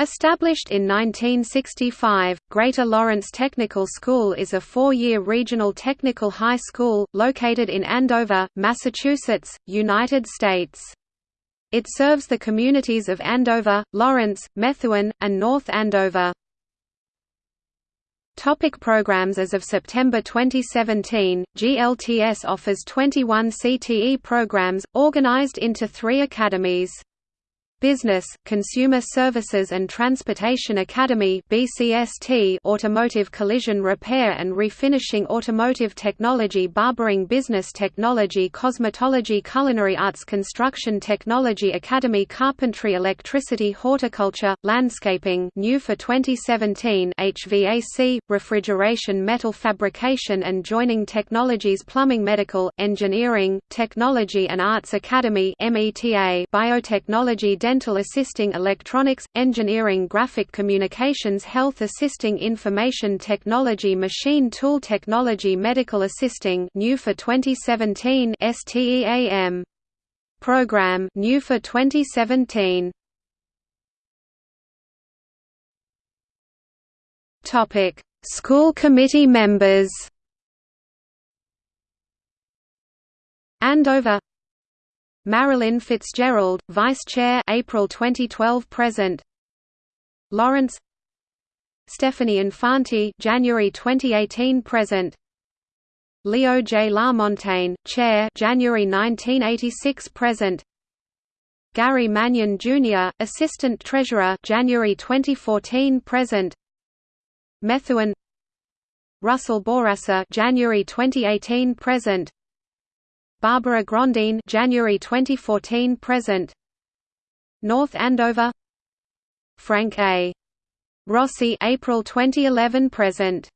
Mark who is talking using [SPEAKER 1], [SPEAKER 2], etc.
[SPEAKER 1] Established in 1965, Greater Lawrence Technical School is a four-year regional technical high school, located in Andover, Massachusetts, United States. It serves the communities of Andover, Lawrence, Methuen, and North Andover. Topic programs As of September 2017, GLTS offers 21 CTE programs, organized into three academies. Business, Consumer Services and Transportation Academy BCST Automotive Collision Repair and Refinishing Automotive Technology Barbering Business Technology Cosmetology Culinary Arts Construction Technology Academy Carpentry Electricity Horticulture, Landscaping new for 2017 HVAC, Refrigeration Metal Fabrication and Joining Technologies Plumbing Medical, Engineering, Technology and Arts Academy META Biotechnology Dental Assisting Electronics, Engineering Graphic Communications Health Assisting Information Technology Machine Tool Technology Medical Assisting new for 2017 STEAM program new for 2017 Topic. School committee members. Andover Marilyn Fitzgerald, Vice Chair April 2012 present. Lawrence. Stephanie Infanti January 2018 present. Leo J. Lamontagne Chair January 1986 present. Gary Mannion Jr. Assistant Treasurer January 2014 present. Methuen. Russell Bourassa January 2018 present Barbara Grondine January 2014 present. North Andover. Frank A. Rossi April 2011 present